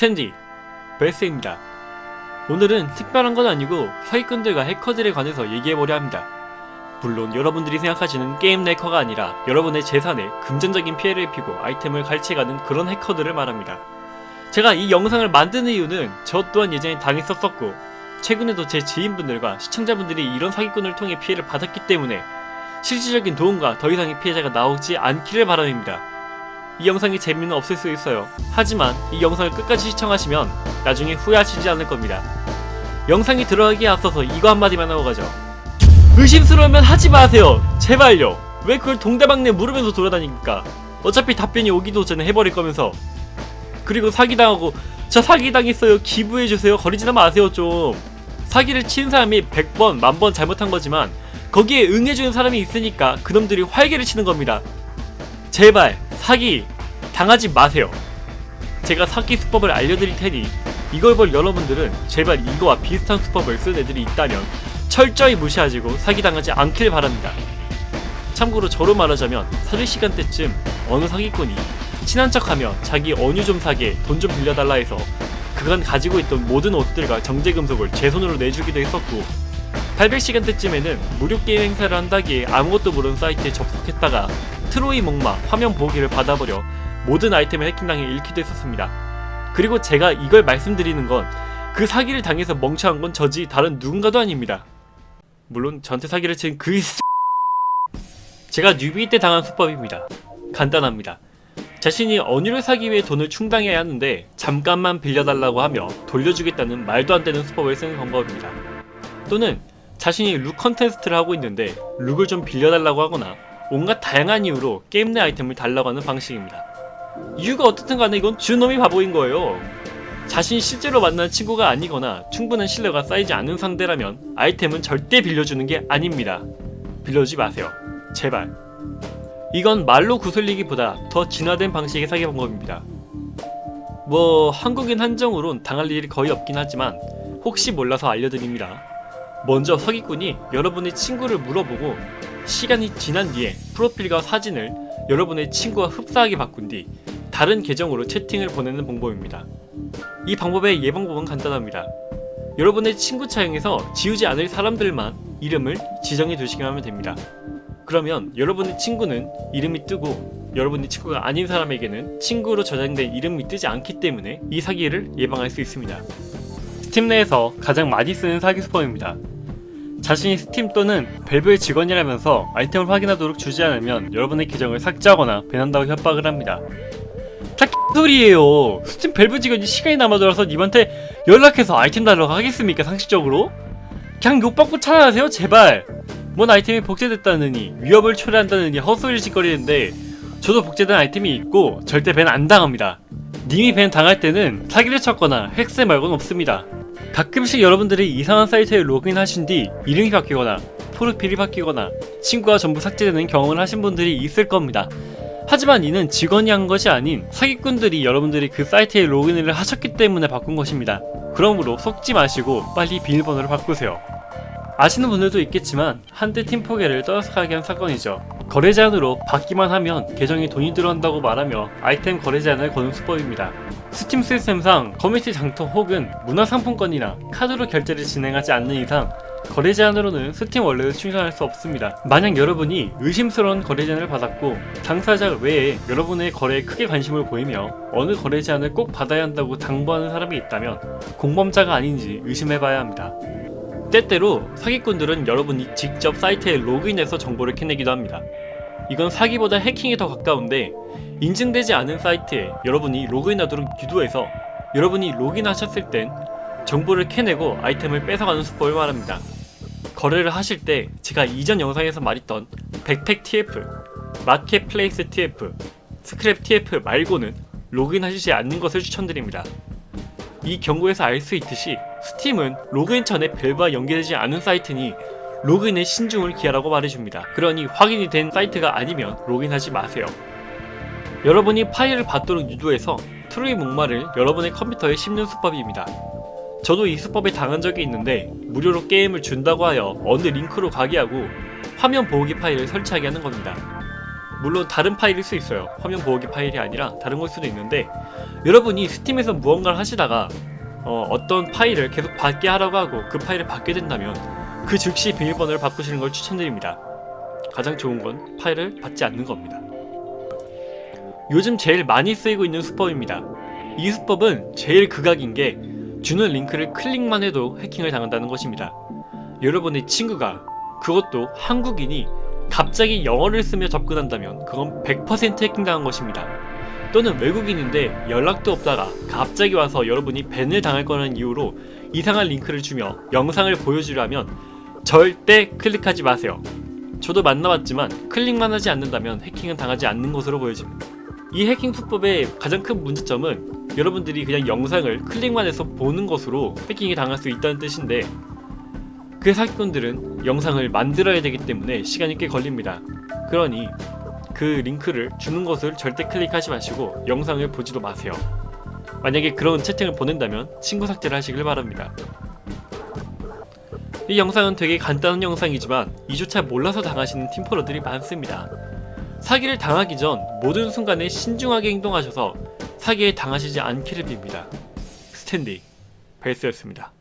스탠디 베스입니다. 오늘은 특별한 건 아니고 사기꾼들과 해커들에 관해서 얘기해보려 합니다. 물론 여러분들이 생각하시는 게임 해커가 아니라 여러분의 재산에 금전적인 피해를 입히고 아이템을 갈취해가는 그런 해커들을 말합니다. 제가 이 영상을 만드는 이유는 저 또한 예전에 당했었었고 최근에도 제 지인분들과 시청자분들이 이런 사기꾼을 통해 피해를 받았기 때문에 실질적인 도움과 더 이상의 피해자가 나오지 않기를 바람입니다. 이 영상이 재미는 없을 수 있어요. 하지만 이 영상을 끝까지 시청하시면 나중에 후회하시지 않을 겁니다. 영상이 들어가기에 앞서서 이거 한마디만 하고 가죠. 의심스러우면 하지 마세요. 제발요. 왜 그걸 동대방네 물으면서 돌아다닙니까? 어차피 답변이 오기도 전에 해버릴 거면서. 그리고 사기당하고 저 사기당했어요. 기부해주세요. 거리지나 마세요 좀. 사기를 친 사람이 100번, 만번 잘못한 거지만 거기에 응해주는 사람이 있으니까 그놈들이 활개를 치는 겁니다. 제발 사기 당하지 마세요. 제가 사기 수법을 알려드릴 테니 이걸 볼 여러분들은 제발 이거와 비슷한 수법을 쓴 애들이 있다면 철저히 무시하시고 사기당하지 않길 바랍니다. 참고로 저로 말하자면 사실 시간대쯤 어느 사기꾼이 친한 척하며 자기 언유 좀 사게 돈 좀 빌려달라 해서 그간 가지고 있던 모든 옷들과 정제금속을 제 손으로 내주기도 했었고 800시간대쯤에는 무료 게임 행사를 한다기에 아무것도 모르는 사이트에 접속했다가 트로이 목마 화면 보호기를 받아버려 모든 아이템을 해킹당해 잃기도 했었습니다. 그리고 제가 이걸 말씀드리는 건 그 사기를 당해서 멍청한 건 저지 다른 누군가도 아닙니다. 물론 저한테 사기를 친 그 제가 뉴비 때 당한 수법입니다. 간단합니다. 자신이 언유를 사기 위해 돈을 충당해야 하는데 잠깐만 빌려달라고 하며 돌려주겠다는 말도 안 되는 수법을 쓰는 방법입니다. 또는 자신이 look 콘테스트를 하고 있는데 look을 좀 빌려달라고 하거나 온갖 다양한 이유로 게임 내 아이템을 달라고 하는 방식입니다. 이유가 어떻든 간에 이건 준 놈이 바보인 거예요. 자신이 실제로 만난 친구가 아니거나 충분한 신뢰가 쌓이지 않은 상대라면 아이템은 절대 빌려주는 게 아닙니다. 빌려주지 마세요. 제발. 이건 말로 구슬리기보다 더 진화된 방식의 사기 방법입니다. 뭐 한국인 한정으론 당할 일이 거의 없긴 하지만 혹시 몰라서 알려드립니다. 먼저 사기꾼이 여러분의 친구를 물어보고 시간이 지난 뒤에 프로필과 사진을 여러분의 친구와 흡사하게 바꾼 뒤 다른 계정으로 채팅을 보내는 방법입니다. 이 방법의 예방법은 간단합니다. 여러분의 친구 차용에서 지우지 않을 사람들만 이름을 지정해 두시기만 하면 됩니다. 그러면 여러분의 친구는 이름이 뜨고 여러분의 친구가 아닌 사람에게는 친구로 저장된 이름이 뜨지 않기 때문에 이 사기를 예방할 수 있습니다. 스팀 내에서 가장 많이 쓰는 사기 수법입니다. 자신이 스팀 또는 밸브의 직원이라면서 아이템을 확인하도록 주지 않으면 여러분의 계정을 삭제하거나 ban한다고 협박을 합니다. 다 소리예요. 스팀 밸브 직원이 시간이 남아돌아서 님한테 연락해서 아이템 달라고 하겠습니까 상식적으로? 그냥 욕 박고 차단하세요 제발. 뭔 아이템이 복제됐다느니 위협을 초래한다느니 헛소리를 지껄이는데 저도 복제된 아이템이 있고 절대 ban 안 당합니다. 님이 밴 당할 때는 사기를 쳤거나 획세 말고는 없습니다. 가끔씩 여러분들이 이상한 사이트에 로그인하신 뒤 이름이 바뀌거나 프로필이 바뀌거나 친구가 전부 삭제되는 경험을 하신 분들이 있을 겁니다. 하지만 이는 직원이 한 것이 아닌 사기꾼들이 여러분들이 그 사이트에 로그인을 하셨기 때문에 바꾼 것입니다. 그러므로 속지 마시고 빨리 비밀번호를 바꾸세요. 아시는 분들도 있겠지만 한때 팀포게를 떠들썩하게 한 사건이죠. 거래 제한으로 받기만 하면 계정에 돈이 들어온다고 말하며 아이템 거래 제한을 거는 수법입니다. 스팀 시스템상 커뮤니티 장터 혹은 문화상품권이나 카드로 결제를 진행하지 않는 이상 거래 제안으로는 스팀 wallet을 충전할 수 없습니다. 만약 여러분이 의심스러운 거래 제안을 받았고 당사자 외에 여러분의 거래에 크게 관심을 보이며 어느 거래 제안을 꼭 받아야 한다고 당부하는 사람이 있다면 공범자가 아닌지 의심해봐야 합니다. 때때로 사기꾼들은 여러분이 직접 사이트에 로그인해서 정보를 캐내기도 합니다. 이건 사기보다 해킹에 더 가까운데 인증되지 않은 사이트에 여러분이 로그인하도록 유도해서 여러분이 로그인하셨을 땐 정보를 캐내고 아이템을 뺏어가는 수법을 말합니다. 거래를 하실 때 제가 이전 영상에서 말했던 백팩 TF, 마켓플레이스 TF, 스크랩 TF 말고는 로그인하시지 않는 것을 추천드립니다. 이 경고에서 알 수 있듯이 스팀은 로그인 전에 밸브와 연계되지 않은 사이트니 로그인에 신중을 기하라고 말해줍니다. 그러니 확인이 된 사이트가 아니면 로그인하지 마세요. 여러분이 파일을 받도록 유도해서 트로이 목마를 여러분의 컴퓨터에 심는 수법입니다. 저도 이 수법에 당한 적이 있는데 무료로 게임을 준다고 하여 어느 링크로 가게 하고 화면 보호기 파일을 설치하게 하는 겁니다. 물론 다른 파일일 수 있어요. 화면 보호기 파일이 아니라 다른 걸 수도 있는데 여러분이 스팀에서 무언가를 하시다가 어, 어떤 파일을 계속 받게 하라고 하고 그 파일을 받게 된다면 그 즉시 비밀번호를 바꾸시는 걸 추천드립니다. 가장 좋은 건 파일을 받지 않는 겁니다. 요즘 제일 많이 쓰이고 있는 수법입니다. 이 수법은 제일 극악인 게 주는 링크를 클릭만 해도 해킹을 당한다는 것입니다. 여러분의 친구가 그것도 한국인이 갑자기 영어를 쓰며 접근한다면 그건 100% 해킹당한 것입니다. 또는 외국인인데 연락도 없다가 갑자기 와서 여러분이 밴을 당할 거라는 이유로 이상한 링크를 주며 영상을 보여주려면 절대 클릭하지 마세요. 저도 만나봤지만 클릭만 하지 않는다면 해킹은 당하지 않는 것으로 보여집니다. 이 해킹 수법의 가장 큰 문제점은 여러분들이 그냥 영상을 클릭만 해서 보는 것으로 해킹이 당할 수 있다는 뜻인데 그 사기꾼들은 영상을 만들어야 되기 때문에 시간이 꽤 걸립니다. 그러니 그 링크를 주는 것을 절대 클릭하지 마시고 영상을 보지도 마세요. 만약에 그런 채팅을 보낸다면 친구 삭제를 하시길 바랍니다. 이 영상은 되게 간단한 영상이지만 이조차 몰라서 당하시는 팀포러들이 많습니다. 사기를 당하기 전 모든 순간에 신중하게 행동하셔서 사기에 당하시지 않기를 빕니다. 스탠디 벨스였습니다.